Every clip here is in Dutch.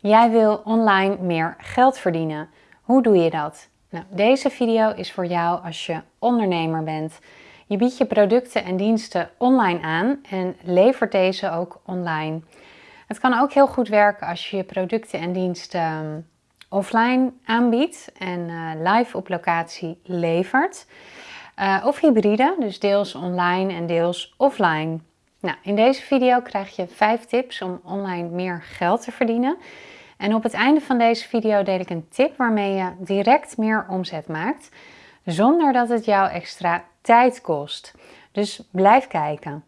Jij wil online meer geld verdienen. Hoe doe je dat? Nou, deze video is voor jou als je ondernemer bent. Je biedt je producten en diensten online aan en levert deze ook online. Het kan ook heel goed werken als je je producten en diensten ehm, offline aanbiedt en uh, live op locatie levert. Uh, of hybride, dus deels online en deels offline. Nou, in deze video krijg je 5 tips om online meer geld te verdienen. En op het einde van deze video deel ik een tip waarmee je direct meer omzet maakt, zonder dat het jou extra tijd kost. Dus blijf kijken.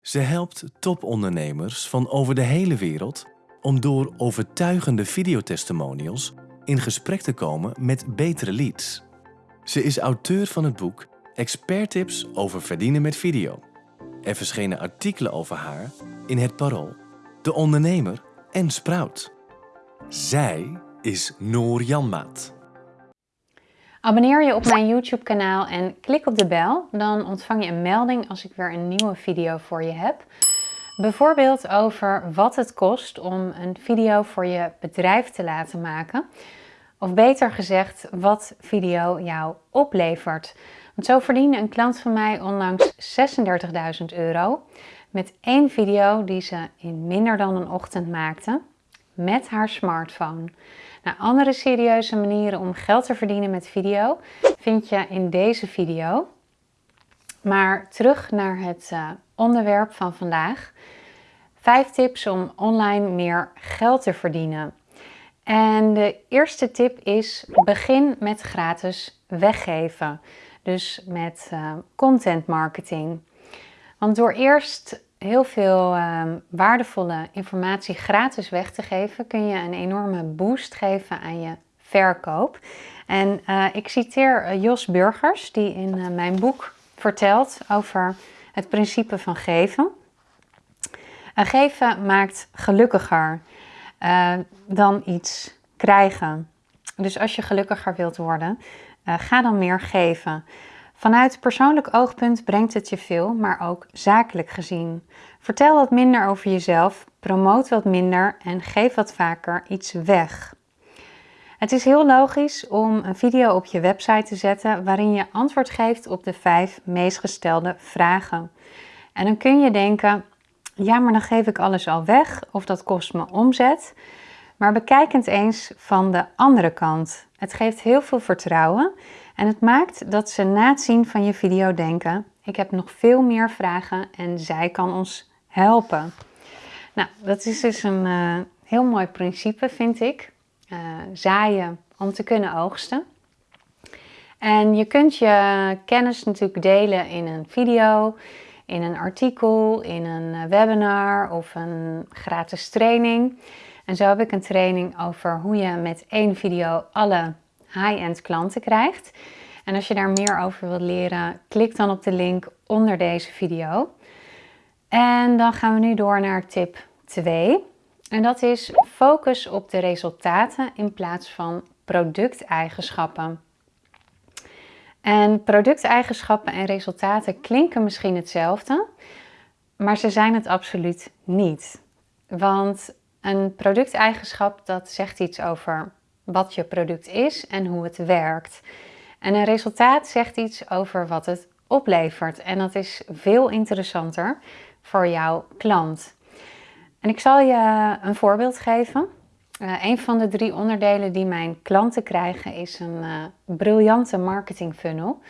Ze helpt topondernemers van over de hele wereld om door overtuigende videotestimonials in gesprek te komen met betere leads. Ze is auteur van het boek Expert Tips over verdienen met video. Er verschenen artikelen over haar in Het Parool, De Ondernemer en Sprout. Zij is Noor Janmaat. Abonneer je op mijn YouTube kanaal en klik op de bel. Dan ontvang je een melding als ik weer een nieuwe video voor je heb. Bijvoorbeeld over wat het kost om een video voor je bedrijf te laten maken. Of beter gezegd, wat video jou oplevert. Zo verdiende een klant van mij onlangs 36.000 euro met één video die ze in minder dan een ochtend maakte met haar smartphone. Nou, andere serieuze manieren om geld te verdienen met video vind je in deze video. Maar terug naar het uh, onderwerp van vandaag. Vijf tips om online meer geld te verdienen. En de eerste tip is begin met gratis weggeven. Dus met uh, content marketing. Want door eerst heel veel um, waardevolle informatie gratis weg te geven, kun je een enorme boost geven aan je verkoop. En uh, ik citeer uh, Jos Burgers, die in uh, mijn boek vertelt over het principe van geven. geven maakt gelukkiger dan iets krijgen. Dus als je gelukkiger wilt worden, ga dan meer geven. Vanuit persoonlijk oogpunt brengt het je veel, maar ook zakelijk gezien. Vertel wat minder over jezelf, promoot wat minder en geef wat vaker iets weg. Het is heel logisch om een video op je website te zetten waarin je antwoord geeft op de vijf meest gestelde vragen. En dan kun je denken, ja maar dan geef ik alles al weg of dat kost me omzet. Maar bekijk het eens van de andere kant. Het geeft heel veel vertrouwen en het maakt dat ze na het zien van je video denken, ik heb nog veel meer vragen en zij kan ons helpen. Nou, dat is dus een uh, heel mooi principe, vind ik. Uh, zaaien om te kunnen oogsten. En je kunt je kennis natuurlijk delen in een video, in een artikel, in een eh, webinar of een gratis training. En zo heb ik een training over hoe je met één video alle high-end klanten krijgt. En als je daar meer over wilt leren, klik dan op de link onder deze video. En dan gaan we nu door naar tip 2. En dat is focus op de resultaten in plaats van producteigenschappen. En producteigenschappen en resultaten klinken misschien hetzelfde, maar ze zijn het absoluut niet. Want een producteigenschap dat zegt iets over wat je product is en hoe het werkt. En een resultaat zegt iets over wat het oplevert. En dat is veel interessanter voor jouw klant. En ik zal je een voorbeeld geven. Uh, een van de drie onderdelen die mijn klanten krijgen is een uh, briljante marketing funnel.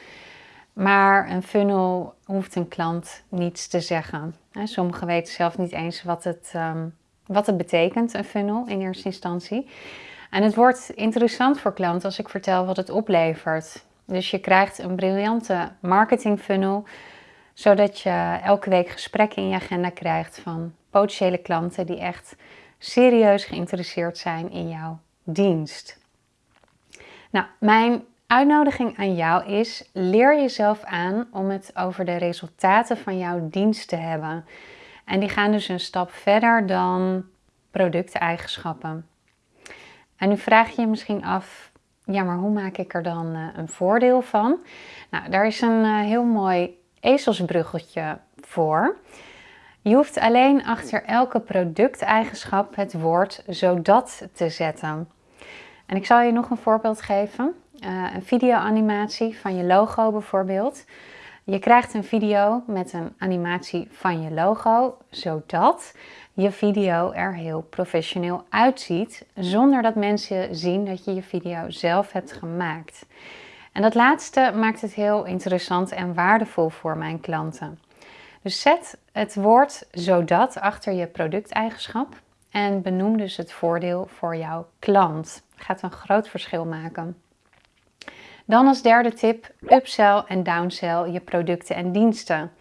Maar een funnel hoeft een klant niets te zeggen. Sommigen weten zelf niet eens wat het, um, wat het betekent, een funnel in eerste instantie. En het wordt interessant voor klanten als ik vertel wat het oplevert. Dus je krijgt een briljante marketing funnel, zodat je elke week gesprekken in je agenda krijgt van potentiële klanten die echt serieus geïnteresseerd zijn in jouw dienst. Nou, mijn uitnodiging aan jou is: leer jezelf aan om het over de resultaten van jouw dienst te hebben. En die gaan dus een stap verder dan producteigenschappen. En nu vraag je je misschien af, ja, maar hoe maak ik er dan uh, een voordeel van? Nou, daar is een uh, heel mooi ezelsbruggetje voor. Je hoeft alleen achter elke producteigenschap het woord zodat te zetten. En ik zal je nog een voorbeeld geven. Uh, een videoanimatie van je logo bijvoorbeeld. Je krijgt een video met een animatie van je logo, zodat je video er heel professioneel uitziet, zonder dat mensen zien dat je je video zelf hebt gemaakt. En dat laatste maakt het heel interessant en waardevol voor mijn klanten. Dus zet het woord zodat achter je producteigenschap en benoem dus het voordeel voor jouw klant. Dat gaat een groot verschil maken. Dan als derde tip, upsell en downsell je producten en diensten.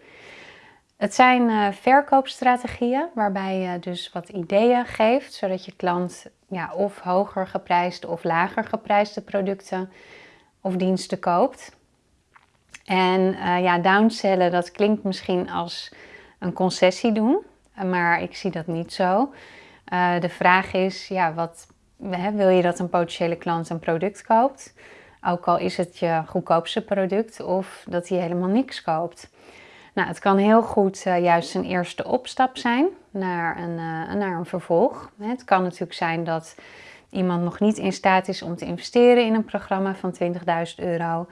Het zijn uh, verkoopstrategieën waarbij je dus wat ideeën geeft, zodat je klant ja, of hoger geprijsde of lager geprijsde producten of diensten koopt. En uh, ja, downsellen, dat klinkt misschien als een concessie doen, maar ik zie dat niet zo. Uh, de vraag is, ja, wat, hè, wil je dat een potentiële klant een product koopt? Ook al is het je goedkoopste product of dat hij helemaal niks koopt. Nou, het kan heel goed uh, juist een eerste opstap zijn naar een, uh, naar een vervolg. Het kan natuurlijk zijn dat iemand nog niet in staat is om te investeren in een programma van 20.000 euro,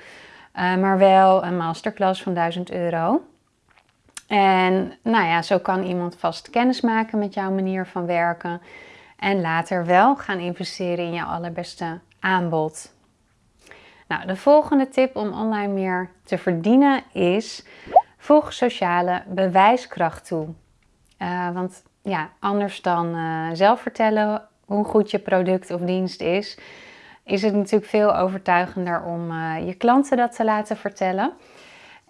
uh, maar wel een masterclass van 1000 euro. En nou ja, zo kan iemand vast kennis maken met jouw manier van werken en later wel gaan investeren in jouw allerbeste aanbod. Nou, de volgende tip om online meer te verdienen is voeg sociale bewijskracht toe. Uh, want ja, anders dan uh, zelf vertellen hoe goed je product of dienst is, is het natuurlijk veel overtuigender om uh, je klanten dat te laten vertellen.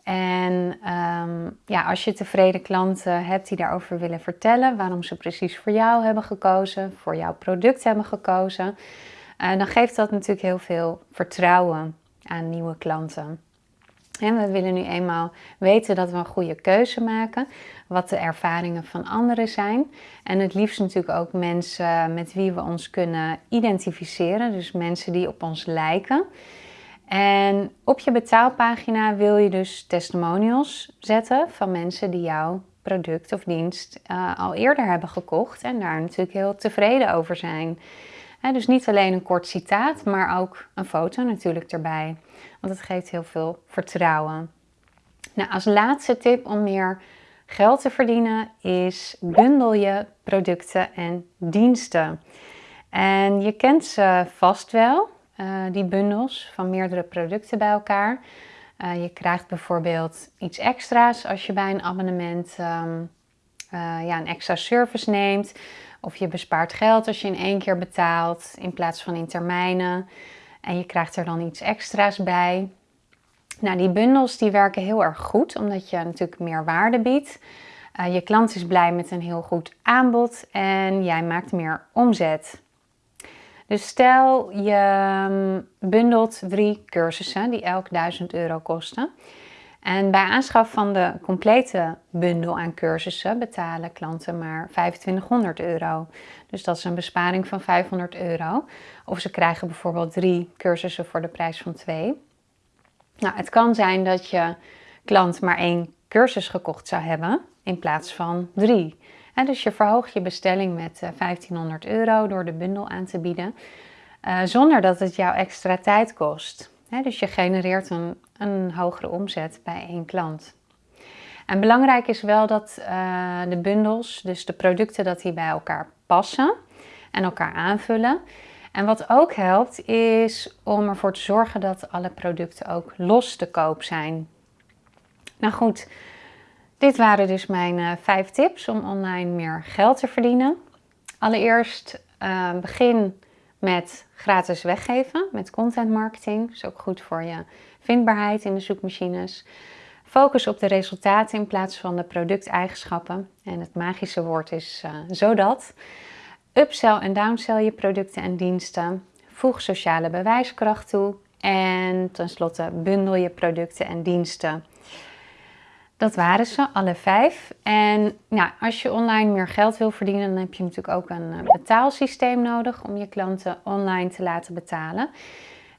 En um, ja, als je tevreden klanten hebt die daarover willen vertellen, waarom ze precies voor jou hebben gekozen, voor jouw product hebben gekozen, uh, dan geeft dat natuurlijk heel veel vertrouwen aan nieuwe klanten. En we willen nu eenmaal weten dat we een goede keuze maken, wat de ervaringen van anderen zijn. En het liefst natuurlijk ook mensen met wie we ons kunnen identificeren, dus mensen die op ons lijken. En op je betaalpagina wil je dus testimonials zetten van mensen die jouw product of dienst uh, al eerder hebben gekocht en daar natuurlijk heel tevreden over zijn. Dus niet alleen een kort citaat, maar ook een foto natuurlijk erbij. Want het geeft heel veel vertrouwen. Nou, als laatste tip om meer geld te verdienen is bundel je producten en diensten. En je kent ze vast wel, uh, die bundels van meerdere producten bij elkaar. Uh, je krijgt bijvoorbeeld iets extra's als je bij een abonnement um, uh, ja, een extra service neemt. Of je bespaart geld als je in één keer betaalt in plaats van in termijnen. En je krijgt er dan iets extra's bij. Nou, die bundels die werken heel erg goed, omdat je natuurlijk meer waarde biedt. Uh, je klant is blij met een heel goed aanbod en jij maakt meer omzet. Dus stel je mm, bundelt drie cursussen die elk 1000 euro kosten. En bij aanschaf van de complete bundel aan cursussen betalen klanten maar 2500 euro. Dus dat is een besparing van 500 euro. Of ze krijgen bijvoorbeeld drie cursussen voor de prijs van twee. Nou, het kan zijn dat je klant maar één cursus gekocht zou hebben in plaats van drie. dus je verhoogt je bestelling met 1500 eh, euro door de bundel aan te bieden, uh, zonder dat het jou extra tijd kost. dus je genereert een, een hogere omzet bij één klant. En belangrijk is wel dat uh, de bundels, dus de producten, dat die bij elkaar passen en elkaar aanvullen. En wat ook helpt is om ervoor te zorgen dat alle producten ook los te koop zijn. Nou goed, dit waren dus mijn uh, vijf tips om online meer geld te verdienen. Allereerst uh, begin met gratis weggeven, met content marketing. Is ook goed voor je vindbaarheid in de zoekmachines. Focus op de resultaten in plaats van de producteigenschappen. En het magische woord is uh, zodat. Upsell en downsell je producten en diensten. Voeg sociale bewijskracht toe. En tenslotte bundel je producten en diensten. Dat waren ze, alle vijf. En nou, als je online meer geld wil verdienen, dan heb je natuurlijk ook een eh, betaalsysteem nodig om je klanten online te laten betalen.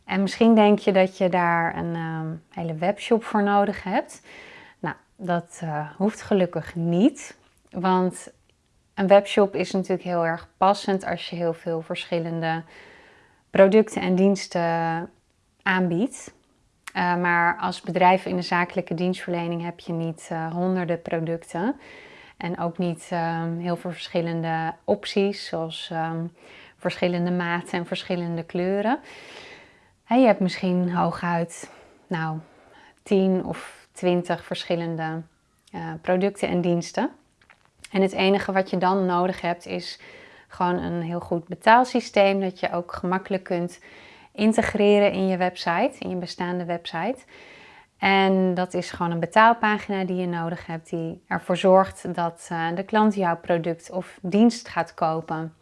En misschien denk je dat je daar een um, hele webshop voor nodig hebt. Nou, dat uh, hoeft gelukkig niet. Want een webshop is natuurlijk heel erg passend als je heel veel verschillende producten en diensten aanbiedt. Uh, maar als bedrijf in de zakelijke dienstverlening heb je niet uh, honderden producten. En ook niet um, heel veel verschillende opties, zoals um, verschillende maten en verschillende kleuren. En je hebt misschien hooguit nou, 10 of 20 verschillende uh, producten en diensten. En het enige wat je dan nodig hebt is gewoon een heel goed betaalsysteem dat je ook gemakkelijk kunt integreren in je website, in je bestaande website. En dat is gewoon een betaalpagina die je nodig hebt, die ervoor zorgt dat uh, de klant jouw product of dienst gaat kopen.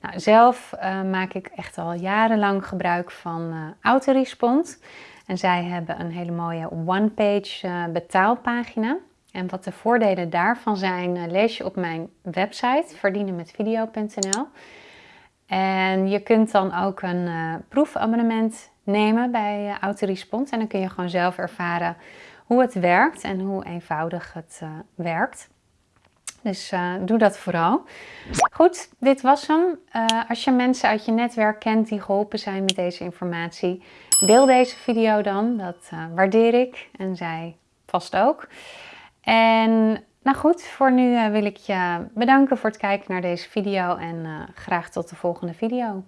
Nou, zelf uh, maak ik echt al jarenlang gebruik van uh, Autorespond. En zij hebben een hele mooie one-page betaalpagina. En wat de voordelen daarvan zijn, lees je op mijn website verdienenmetvideo.nl. En je kunt dan ook een uh, proefabonnement nemen bij uh, Autorespond. En dan kun je gewoon zelf ervaren hoe het werkt en hoe eenvoudig het uh, werkt. Dus doe dat vooral. Goed, dit was hem. als je mensen uit je netwerk kent die geholpen zijn met deze informatie, deel deze video dan. Dat waardeer ik en zij vast ook. En nou goed, voor nu uh, wil ik je bedanken voor het kijken naar deze video en uh, graag tot de volgende video.